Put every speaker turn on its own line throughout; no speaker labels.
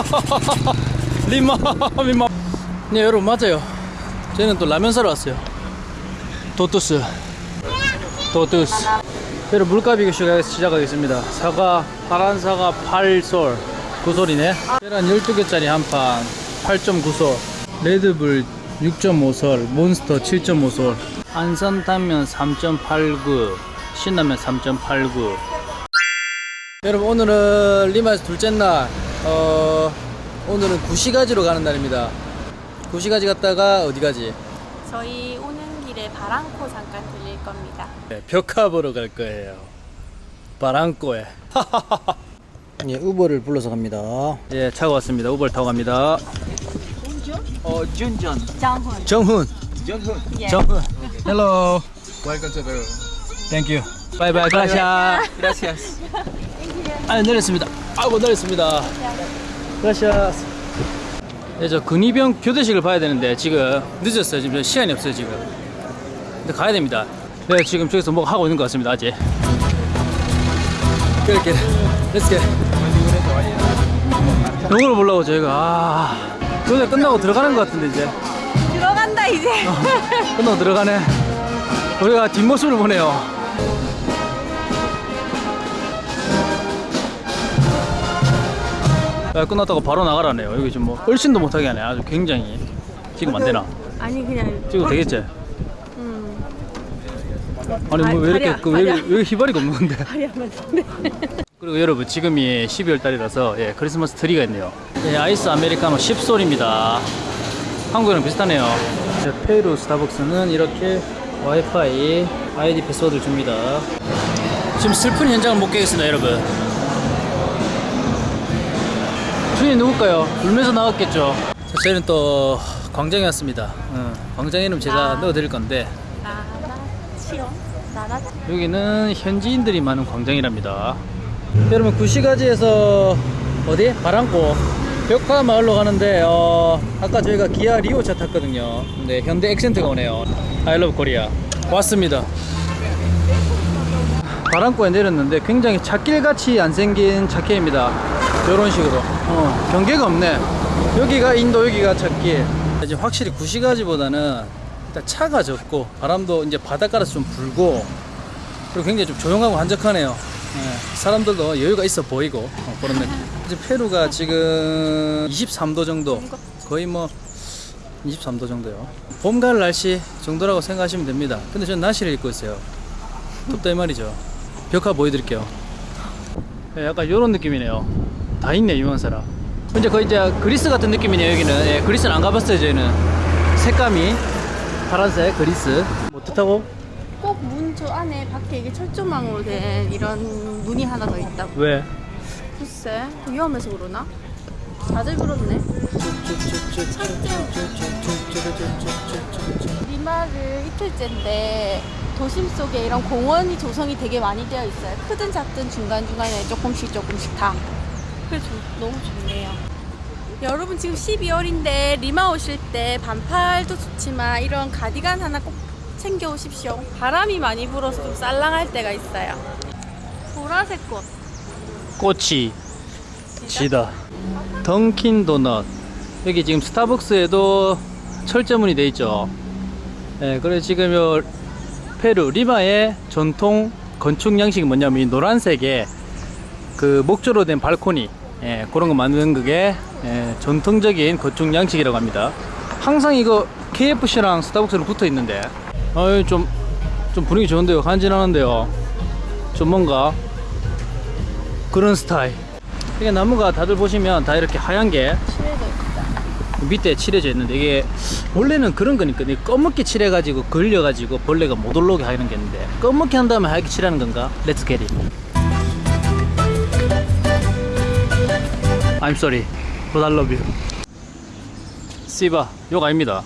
리마 리마. 네 여러분 맞아요. 저희는 또 라면 사러 왔어요. Tottus. Tottus. 여러분 물가 비교 시간 시작하겠습니다. 사과 파란 사과 8솔. 9솔이네. 계란 12개짜리 한판. 8.9솔. 레드불 6.5솔. 몬스터 7.5솔. 안성탕면 3.89 신라면 3.89 여러분 오늘은 리마에서 둘째 날 어, 오늘은 구시가지로 가는 날입니다. 구시가지 갔다가 어디 가지?
저희 오는 길에 바랑코 잠깐 들릴 겁니다.
네, 벽화 보러 갈 거예요. 바랑코에. 예, 우버를 불러서 갑니다. 예, 차가 왔습니다. 우버를 타고 갑니다. 어, 준전.
정훈.
정훈.
예.
정훈. Hello
Welcome to the
Thank you bye bye Gracias
Gracias.
아 내렸습니다 아이고 내렸습니다. Gracias 네, 저 근위병 교대식을 봐야 되는데 지금 늦었어요. 지금 시간이 없어요 지금. 근데 가야 됩니다. 네 지금 저기서 뭐 하고 있는 것 같습니다 아직. 이렇게 Let's get 영어로 보려고 저희가. 아 교대 끝나고 들어가는 것 같은데 이제.
들어간다 이제.
끝나고 들어가네. 우리가 뒷모습을 보네요 야, 끝났다고 바로 나가라네요. 여기 지금 뭐 얼씬도 못하게 하네. 아주 굉장히. 지금 안 되나?
아니 그냥.
지금 되겠지?
음.
아니 뭐 왜 이렇게 그, 왜,
다리.
왜 희발이가 없는 건데. 그리고 여러분 지금이 12월 달이라서 예, 크리스마스 트리가 있네요. 예, 아이스 아메리카노 10솔입니다. 한국이랑 비슷하네요. 자, 페루 스타벅스는 이렇게 와이파이 아이디 패스워드를 줍니다. 지금 슬픈 현장을 못 깨겠습니다 여러분 주인이 누굴까요? 울면서 나왔겠죠 자, 저희는 또 광장에 왔습니다 어, 광장 이름 제가
아.
넣어드릴 건데
나나치요. 나나.
여기는 현지인들이 많은 광장이랍니다. 여러분 구시가지에서 어디? 바랑코 벽화 마을로 가는데 어, 아까 저희가 기아 리오차 탔거든요. 근데 현대 액센트가 오네요. I love Korea 왔습니다. 바랑코에 내렸는데 굉장히 찻길같이 안 생긴 찻길입니다. 이런 식으로 어, 경계가 없네. 여기가 인도 여기가 찻길. 이제 확실히 구시가지보다는 일단 차가 적고 바람도 이제 바닷가라서 좀 불고 그리고 굉장히 좀 조용하고 한적하네요. 예, 사람들도 여유가 있어 보이고 어, 그런 느낌. 이제 페루가 지금 23도 정도, 거의 뭐 23도 정도요. 봄갈 날씨 정도라고 생각하시면 됩니다. 근데 저는 나시를 입고 있어요. 덥다 이 말이죠. 벽화 보여드릴게요. 예, 약간 이런 느낌이네요. 다 있네 유명사라. 이제 거의 이제 그리스 같은 느낌이네요 여기는. 예, 그리스는 안 가봤어요 저희는. 색감이 파란색 그리스. 뭐 뜻하고?
꼭 문 저 안에 밖에 이게 철조망으로 된 이런 문이 하나 더 있다고.
왜?
글쎄 위험해서 그러나? 다들 그렇네. 리마를 이틀째인데 도심 속에 이런 공원이 조성이 되게 많이 되어 있어요. 크든 작든 중간중간에 조금씩 조금씩 다. 그래서 너무 좋네요. 여러분 지금 12월인데 리마 오실 때 반팔도 좋지만 이런 가디건 하나 꼭 챙겨 오십시오. 바람이 많이 불어서 좀 쌀랑할 때가 있어요. 보라색 꽃.
꽃이 지다 던킨 도넛 여기 지금 스타벅스에도 철제문이 돼 있죠 예, 그래 지금 요 페루 리마의 전통 건축 양식이 뭐냐면 이 노란색의 그 목조로 된 발코니 예, 그런 거 만드는 그게 예, 전통적인 건축 양식이라고 합니다. 항상 이거 KFC랑 스타벅스랑 붙어 있는데 어이 좀, 좀 분위기 좋은데요? 간지나는데요? 좀 뭔가 그런 스타일. 이게 나무가 다들 보시면 다 이렇게 하얀 게
칠해져 있다.
밑에 칠해져 있는데 이게 원래는 그런 거니까 이 검게 칠해가지고 걸려가지고 벌레가 못 올라오게 하는 게 있는데 검게 한 다음에 하얗게 칠하는 건가? Let's get it I'm sorry. But I love you. 씨바 욕 아닙니다.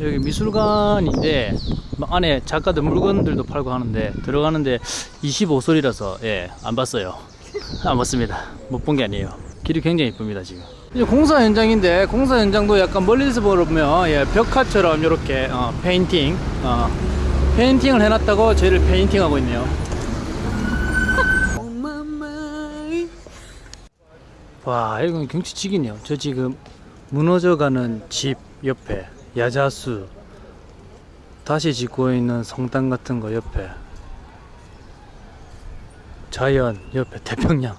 여기 미술관인데 막 안에 작가들 물건들도 팔고 하는데 들어가는데 25솔이라서 예 안 봤어요. 안 봤습니다. 못 본 게 아니에요. 길이 굉장히 이쁩니다 지금. 공사 현장인데 공사 현장도 약간 멀리서 보면 예, 벽화처럼 이렇게 어, 페인팅 어, 페인팅을 해놨다고 저희를 페인팅하고 있네요 와 이건 경치 지기네요. 저 지금 무너져가는 집 옆에 야자수 다시 짓고 있는 성당 같은 거 옆에 자연 옆에 태평양.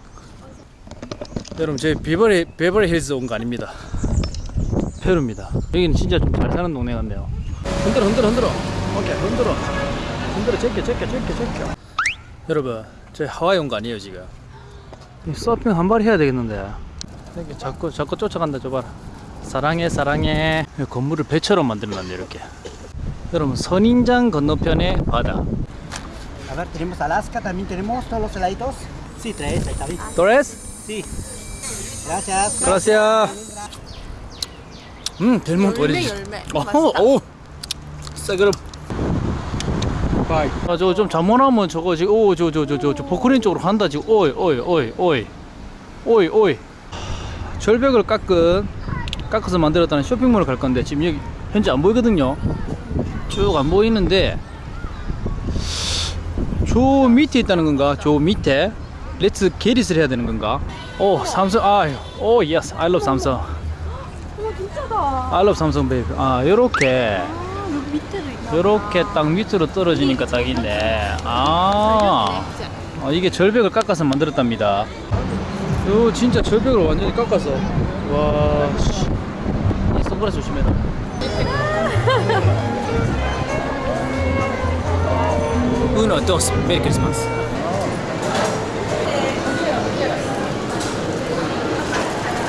여러분 저희 비버리 베버리 힐스 온거 아닙니다. 페루입니다. 여기는 진짜 좀 잘 사는 동네 같네요. 흔들어 흔들어 흔들어. 오케이 흔들어. 흔들어 제껴 제껴 제껴 제껴. 여러분 저희 하와이 온 거 아니에요 지금? 이 서핑 한 발 해야 되겠는데 이렇게 자꾸 자꾸 쫓아간다 저 봐라 사랑해 사랑해 이 건물을 배처럼 만들어놨네 이렇게 여러분 선인장 건너편에 바다
A ver, tenemos Alaska, también tenemos todos los heladitos. Sí, tres, ahí está bien.
도레스
Sí. Gracias.
그라시아 음
열매,
어리지
열매.
어허
맛있다.
오 싸그 럼 아저 좀 잘못하면 저거 지금 오 저 저 저 저 저 포크레인 쪽으로 간다 지금. 오이 오이 오이 오이. 오이 오이. 절벽을 깎은 깎아서 만들었다는 쇼핑몰을 갈 건데 지금 여기 현재 안 보이거든요. 쭉 안 보이는데 저 밑에 있다는 건가? 저 밑에. 렛츠 게릿을 해야 되는 건가? 오 삼성 아오 yes I love 삼성
어머 진짜다.
I love 삼성 baby 아 요렇게
아.
요렇게 딱 밑으로 떨어지니까 딱 있네 아 어, 이게 절벽을 깎아서 만들었답니다. 요 진짜 절벽을 완전히 깎아서. 와 선글라스 조심해라. Uno, dos, Merry Christmas.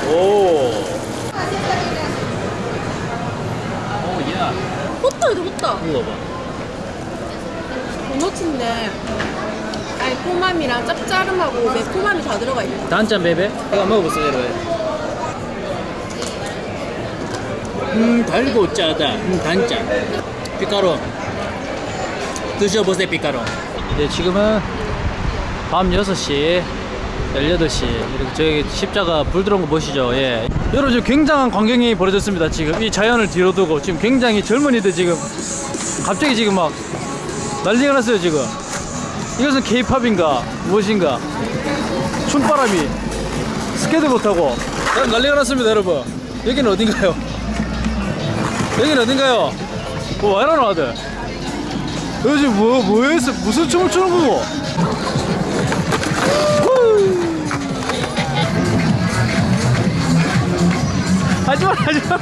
오. 오, 야.
호떡 이거 호떡.
이거 봐.
도넛인데 달콤함이랑 짭짜름하고 매콤함이 다 들어가 있네.
단짠 베베? 이거 먹어보세요 여러분 음 달고 짜다 음 단짠 피카로 드셔보세요 피카로 네 지금은 밤 6시 18시. 이렇게 저기 십자가 불 들어온 거 보시죠. 예. 여러분 지금 굉장한 광경이 벌어졌습니다. 지금 이 자연을 뒤로 두고 지금 굉장히 젊은이들 지금 갑자기 지금 막 난리가 났어요 지금. 이것은 케이팝인가? 무엇인가? 춤바람이 스케이트보트하고. 난리가 났습니다 여러분. 여기는 어딘가요? 여기는 어딘가요? 뭐 와이라노 아들. 요즘 뭐 뭐 했어 무슨 춤을 추는 거고 하지마 하지마.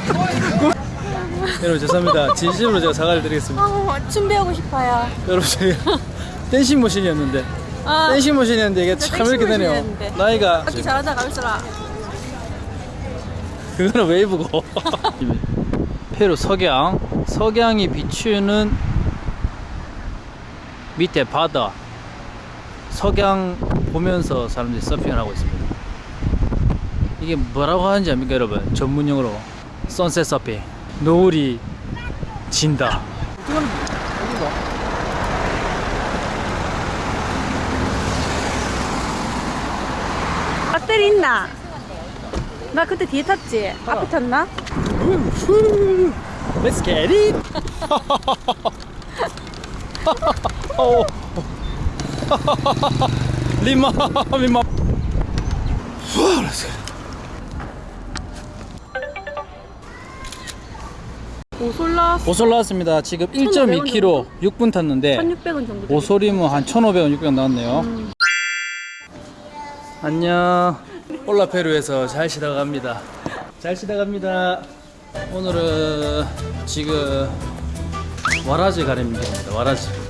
여러분 죄송합니다. 진심으로 제가 사과를 드리겠습니다.
아, 춤 배우고 싶어요.
여러분 저희가 댄싱 머신이었는데
아,
댄싱 머신이었는데 이게
진짜
참 이렇게 되네요. 나이가
받기 잘하자 가면서라.
그거는 웨이브고? 페루 석양. 석양이 비추는 밑에 바다. 석양 보면서 사람들이 서핑을 하고 있습니다 이게 뭐라고 하는지 압니까 여러분 전문용어로 선셋 서핑 노을이 진다
배터리 있나? 나 그때 뒤에 탔지? 앞에 탔나?
Let's get it 어. 리마 리마 후, let's.
오솔라
오솔 나왔습니다. 지금 1.2km 6분 탔는데
1,600원 정도.
오솔이면 한 1,500원, 600원 나왔네요. 안녕. 올라페루에서 잘 쉬다 갑니다. 잘 쉬다 갑니다. 오늘은 지금 와라지 가림입니다. 와라지.